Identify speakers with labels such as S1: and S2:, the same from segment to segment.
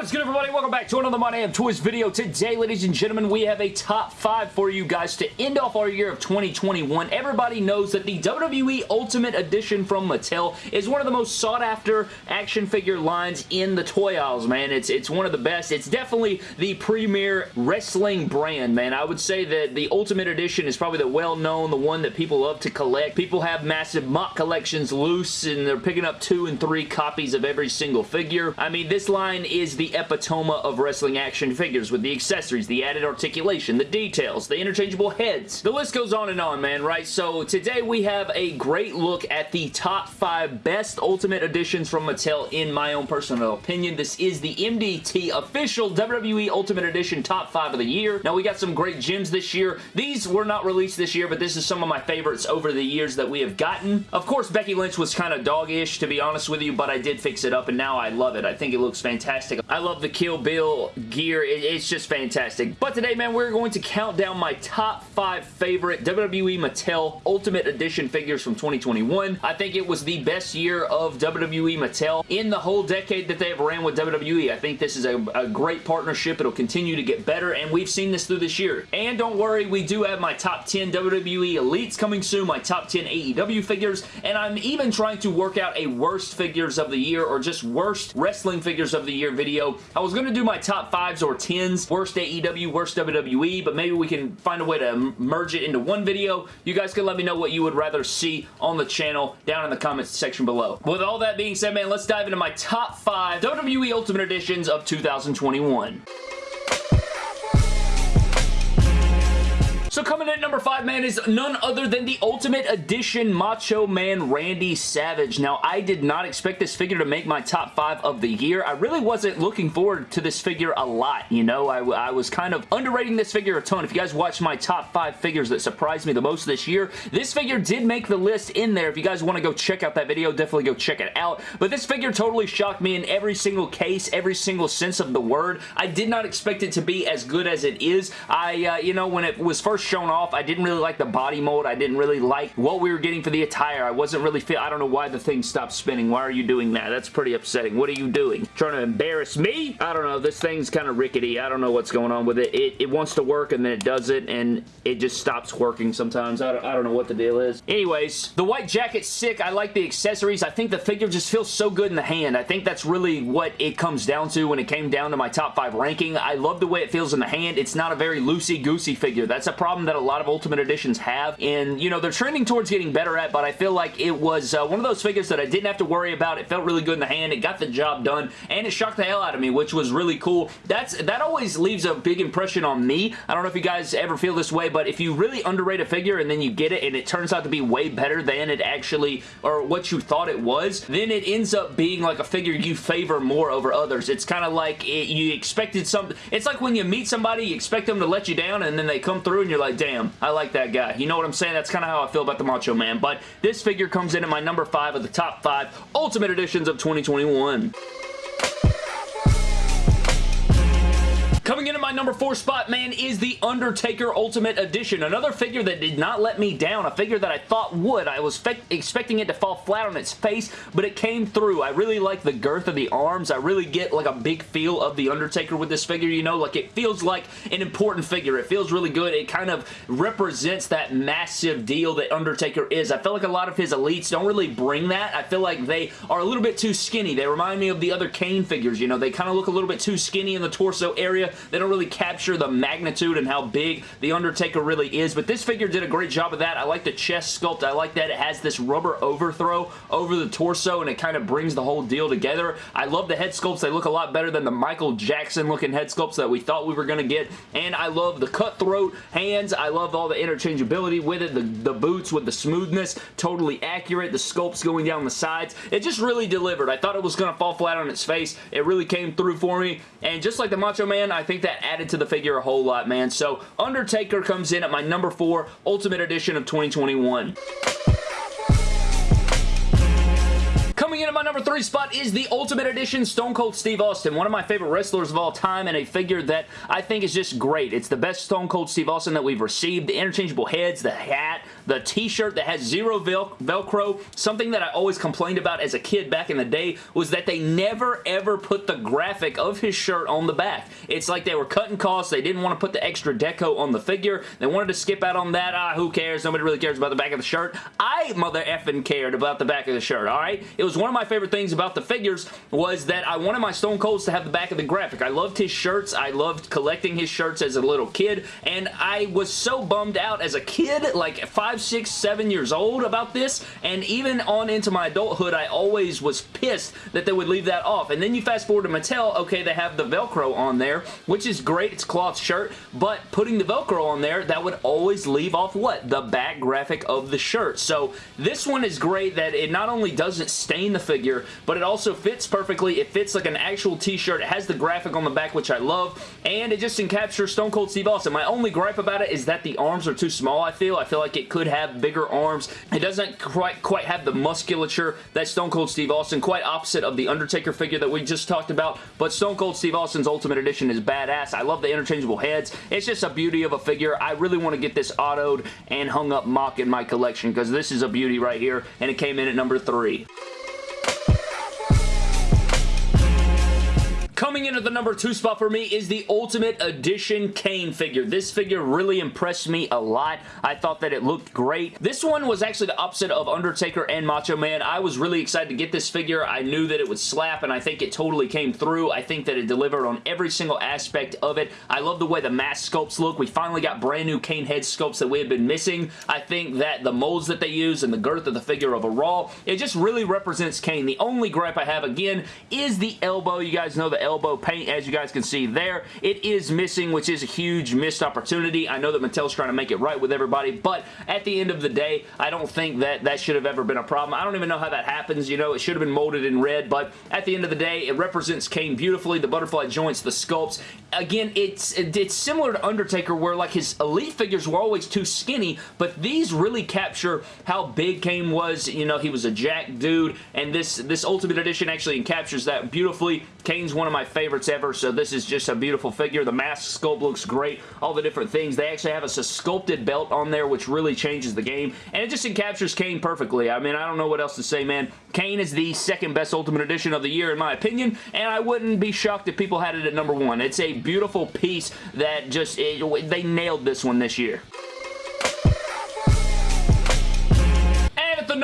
S1: What is good everybody? Welcome back to another My Damn Toys video. Today, ladies and gentlemen, we have a top 5 for you guys to end off our year of 2021. Everybody knows that the WWE Ultimate Edition from Mattel is one of the most sought after action figure lines in the toy aisles, man. It's, it's one of the best. It's definitely the premier wrestling brand, man. I would say that the Ultimate Edition is probably the well-known, the one that people love to collect. People have massive MOC collections loose and they're picking up two and three copies of every single figure. I mean, this line is the epitome of wrestling action figures with the accessories, the added articulation, the details, the interchangeable heads. The list goes on and on, man, right? So today we have a great look at the top five best Ultimate Editions from Mattel in my own personal opinion. This is the MDT official WWE Ultimate Edition top five of the year. Now we got some great gems this year. These were not released this year, but this is some of my favorites over the years that we have gotten. Of course, Becky Lynch was kind of doggish, to be honest with you, but I did fix it up, and now I love it. I think it looks fantastic. I love the Kill Bill gear. It, it's just fantastic. But today, man, we're going to count down my top five favorite WWE Mattel Ultimate Edition figures from 2021. I think it was the best year of WWE Mattel in the whole decade that they have ran with WWE. I think this is a, a great partnership. It'll continue to get better, and we've seen this through this year. And don't worry, we do have my top 10 WWE Elites coming soon, my top 10 AEW figures, and I'm even trying to work out a worst figures of the year or just worst wrestling figures of the year video. I was going to do my top 5s or 10s, worst AEW, worst WWE, but maybe we can find a way to merge it into one video. You guys can let me know what you would rather see on the channel down in the comments section below. With all that being said, man, let's dive into my top 5 WWE Ultimate Editions of 2021. So coming in at number 5, man, is none other than the Ultimate Edition Macho Man Randy Savage. Now, I did not expect this figure to make my top 5 of the year. I really wasn't looking forward to this figure a lot, you know? I, I was kind of underrating this figure a ton. If you guys watched my top 5 figures that surprised me the most this year, this figure did make the list in there. If you guys want to go check out that video, definitely go check it out. But this figure totally shocked me in every single case, every single sense of the word. I did not expect it to be as good as it is. I, uh, you know, when it was first shown off. I didn't really like the body mold. I didn't really like what we were getting for the attire. I wasn't really feel. I don't know why the thing stopped spinning. Why are you doing that? That's pretty upsetting. What are you doing? Trying to embarrass me? I don't know. This thing's kind of rickety. I don't know what's going on with it. It, it wants to work and then it does it and it just stops working sometimes. I don't, I don't know what the deal is. Anyways, the white jacket's sick. I like the accessories. I think the figure just feels so good in the hand. I think that's really what it comes down to when it came down to my top 5 ranking. I love the way it feels in the hand. It's not a very loosey-goosey figure. That's a problem that a lot of Ultimate Editions have, and, you know, they're trending towards getting better at, but I feel like it was uh, one of those figures that I didn't have to worry about. It felt really good in the hand. It got the job done, and it shocked the hell out of me, which was really cool. That's That always leaves a big impression on me. I don't know if you guys ever feel this way, but if you really underrate a figure and then you get it and it turns out to be way better than it actually, or what you thought it was, then it ends up being like a figure you favor more over others. It's kind of like it, you expected something. It's like when you meet somebody, you expect them to let you down, and then they come through and you're like, damn, I like that guy. You know what I'm saying? That's kind of how I feel about the Macho Man. But this figure comes in at my number 5 of the top 5 Ultimate Editions of 2021. Coming in at my number four spot, man, is the Undertaker Ultimate Edition. Another figure that did not let me down. A figure that I thought would. I was expecting it to fall flat on its face, but it came through. I really like the girth of the arms. I really get like a big feel of the Undertaker with this figure, you know? Like it feels like an important figure. It feels really good. It kind of represents that massive deal that Undertaker is. I feel like a lot of his elites don't really bring that. I feel like they are a little bit too skinny. They remind me of the other Kane figures, you know? They kind of look a little bit too skinny in the torso area. They don't really capture the magnitude and how big The Undertaker really is, but this figure did a great job of that. I like the chest sculpt. I like that it has this rubber overthrow over the torso, and it kind of brings the whole deal together. I love the head sculpts. They look a lot better than the Michael Jackson looking head sculpts that we thought we were going to get, and I love the cutthroat hands. I love all the interchangeability with it, the, the boots with the smoothness, totally accurate, the sculpts going down the sides. It just really delivered. I thought it was going to fall flat on its face. It really came through for me, and just like the Macho Man, I think that added to the figure a whole lot, man. So Undertaker comes in at my number four Ultimate Edition of 2021. Coming in my number three spot is the Ultimate Edition Stone Cold Steve Austin, one of my favorite wrestlers of all time and a figure that I think is just great. It's the best Stone Cold Steve Austin that we've received. The interchangeable heads, the hat, the t-shirt that has zero vel Velcro. Something that I always complained about as a kid back in the day was that they never ever put the graphic of his shirt on the back. It's like they were cutting costs. They didn't want to put the extra deco on the figure. They wanted to skip out on that. Ah, who cares? Nobody really cares about the back of the shirt. I mother effing cared about the back of the shirt, alright? It was one of my favorite things about the figures was that I wanted my Stone Colds to have the back of the graphic. I loved his shirts. I loved collecting his shirts as a little kid, and I was so bummed out as a kid, like five, six, seven years old about this, and even on into my adulthood, I always was pissed that they would leave that off. And then you fast forward to Mattel, okay, they have the Velcro on there, which is great. It's cloth shirt, but putting the Velcro on there, that would always leave off what? The back graphic of the shirt. So this one is great that it not only doesn't stain the figure, but it also fits perfectly. It fits like an actual t-shirt. It has the graphic on the back, which I love, and it just encaptures Stone Cold Steve Austin. My only gripe about it is that the arms are too small, I feel. I feel like it could have bigger arms. It doesn't quite, quite have the musculature that Stone Cold Steve Austin, quite opposite of the Undertaker figure that we just talked about, but Stone Cold Steve Austin's Ultimate Edition is badass. I love the interchangeable heads. It's just a beauty of a figure. I really want to get this autoed and hung up mock in my collection because this is a beauty right here, and it came in at number three. Coming in at the number two spot for me is the Ultimate Edition Kane figure. This figure really impressed me a lot. I thought that it looked great. This one was actually the opposite of Undertaker and Macho Man. I was really excited to get this figure. I knew that it would slap, and I think it totally came through. I think that it delivered on every single aspect of it. I love the way the mask sculpts look. We finally got brand new Kane head sculpts that we had been missing. I think that the molds that they use and the girth of the figure overall, it just really represents Kane. The only gripe I have, again, is the elbow. You guys know the elbow elbow paint, as you guys can see there. It is missing, which is a huge missed opportunity. I know that Mattel's trying to make it right with everybody, but at the end of the day, I don't think that that should have ever been a problem. I don't even know how that happens. You know, it should have been molded in red, but at the end of the day, it represents Kane beautifully. The butterfly joints, the sculpts. Again, it's it's similar to Undertaker where like his Elite figures were always too skinny, but these really capture how big Kane was. You know, he was a jack dude, and this, this Ultimate Edition actually captures that beautifully. Kane's one of my my favorites ever, so this is just a beautiful figure. The mask sculpt looks great. All the different things. They actually have a sculpted belt on there, which really changes the game, and it just encaptures Kane perfectly. I mean, I don't know what else to say, man. Kane is the second best Ultimate Edition of the year, in my opinion, and I wouldn't be shocked if people had it at number one. It's a beautiful piece that just, it, they nailed this one this year.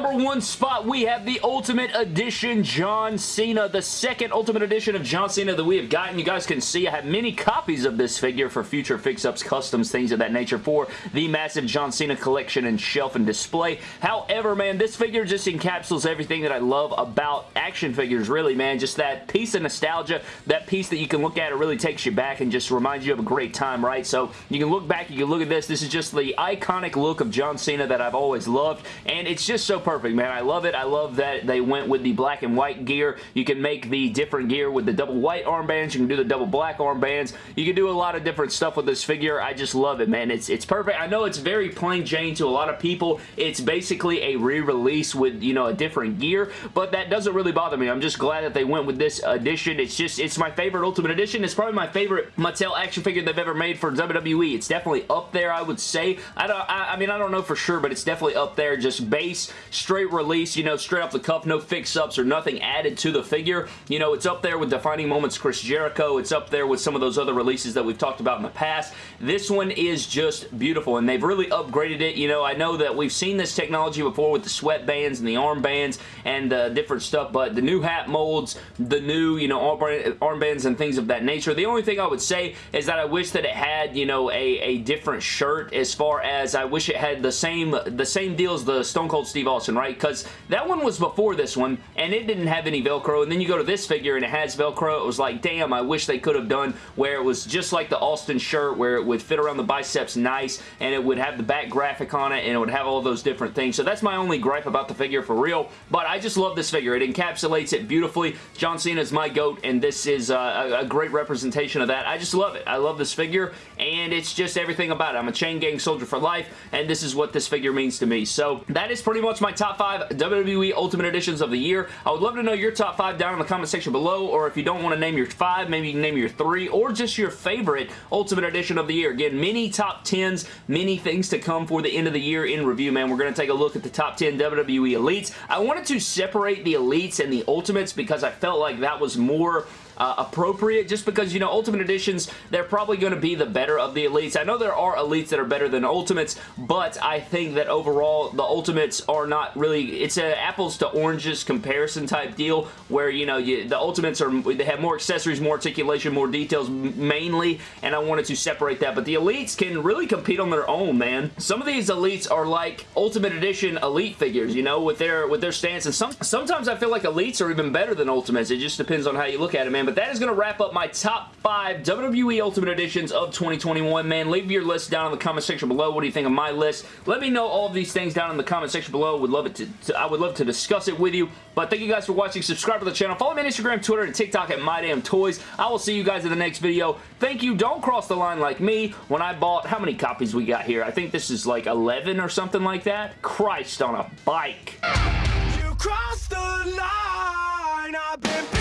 S1: Number one spot, we have the Ultimate Edition John Cena, the second Ultimate Edition of John Cena that we have gotten. You guys can see I have many copies of this figure for future fix-ups, customs, things of that nature for the massive John Cena collection and shelf and display. However, man, this figure just encapsulates everything that I love about action figures, really, man. Just that piece of nostalgia, that piece that you can look at, it really takes you back and just reminds you of a great time, right? So you can look back, you can look at this. This is just the iconic look of John Cena that I've always loved, and it's just so perfect, man. I love it. I love that they went with the black and white gear. You can make the different gear with the double white armbands. You can do the double black armbands. You can do a lot of different stuff with this figure. I just love it, man. It's, it's perfect. I know it's very plain Jane to a lot of people. It's basically a re-release with, you know, a different gear, but that doesn't really bother me. I'm just glad that they went with this edition. It's just, it's my favorite Ultimate Edition. It's probably my favorite Mattel action figure they've ever made for WWE. It's definitely up there, I would say. I don't, I, I mean, I don't know for sure, but it's definitely up there. Just base, straight release, you know, straight off the cuff, no fix-ups or nothing added to the figure. You know, it's up there with Defining Moments Chris Jericho. It's up there with some of those other releases that we've talked about in the past. This one is just beautiful, and they've really upgraded it. You know, I know that we've seen this technology before with the sweatbands and the armbands and uh, different stuff, but the new hat molds, the new, you know, armbands and things of that nature. The only thing I would say is that I wish that it had, you know, a, a different shirt as far as I wish it had the same, the same deal as the Stone Cold Steve Austin, right? Because that one was before this one, and it didn't have any Velcro, and then you go to this figure and it has Velcro. It was like, damn, I wish they could have done where it was just like the Austin shirt, where it would fit around the biceps nice, and it would have the back graphic on it, and it would have all those different things. So that's my only gripe about the figure for real, but I just love this figure. It encapsulates it beautifully. John Cena is my GOAT, and this is uh, a, a great representation of that. I just love it. I love this figure, and it's just everything about it. I'm a chain gang soldier for life, and this is what this figure means to me. So that is pretty much my top five WWE Ultimate Editions of the year. I would love to know your top five down in the comment section below, or if you don't want to name your five, maybe you can name your three, or just your favorite Ultimate Edition of the year. Again, many top 10s, many things to come for the end of the year in review, man. We're going to take a look at the top 10 WWE Elites. I wanted to separate the Elites and the Ultimates because I felt like that was more uh, appropriate just because, you know, Ultimate Editions, they're probably going to be the better of the Elites. I know there are Elites that are better than Ultimates, but I think that overall the Ultimates are not really, it's an apples to oranges comparison type deal where, you know, you, the Ultimates are, they have more accessories, more articulation, more details mainly, and I wanted to separate that, but the Elites can really compete on their own, man. Some of these Elites are like Ultimate Edition Elite figures, you know, with their with their stance, and some sometimes I feel like Elites are even better than Ultimates. It just depends on how you look at it, man, but that is going to wrap up my top five WWE Ultimate Editions of 2021, man. Leave your list down in the comment section below. What do you think of my list? Let me know all of these things down in the comment section below. Would love it to, to I would love to discuss it with you. But thank you guys for watching. Subscribe to the channel. Follow me on Instagram, Twitter, and TikTok at MyDamnToys. I will see you guys in the next video. Thank you. Don't cross the line like me when I bought, how many copies we got here? I think this is like 11 or something like that. Christ on a bike. You crossed the line. I've been